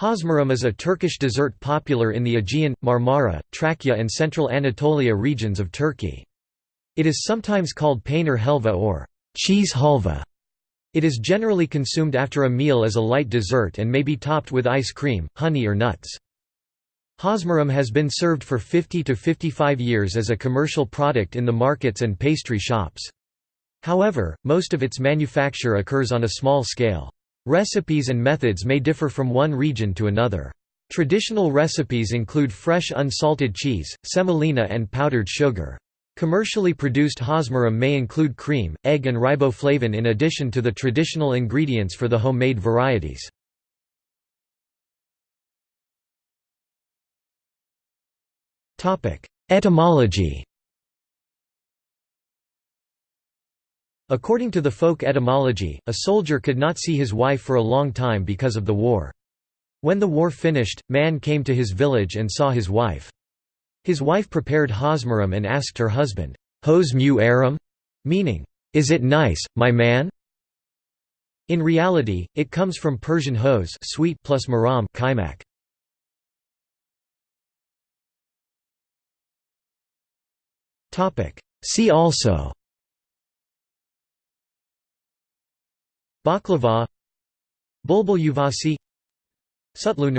Höşmerim is a Turkish dessert popular in the Aegean, Marmara, Trakya and central Anatolia regions of Turkey. It is sometimes called peynir helva or cheese halva. It is generally consumed after a meal as a light dessert and may be topped with ice cream, honey or nuts. Höşmerim has been served for 50 to 55 years as a commercial product in the markets and pastry shops. However, most of its manufacture occurs on a small scale. Recipes and methods may differ from one region to another. Traditional recipes include fresh unsalted cheese, semolina and powdered sugar. Commercially produced höşmerim may include cream, egg and riboflavin in addition to the traditional ingredients for the homemade varieties. Etymology According to the folk etymology, a soldier could not see his wife for a long time because of the war. When the war finished, man came to his village and saw his wife. His wife prepared höşmerim and asked her husband, Hos mu aram? Meaning, is it nice, my man? In reality, it comes from Persian hose sweet plus maram kaimak. See also Baklava Bulbul Yuvasi Sutlu